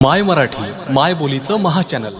माय मराठी माय बोलीचं महाचॅनल